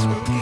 That's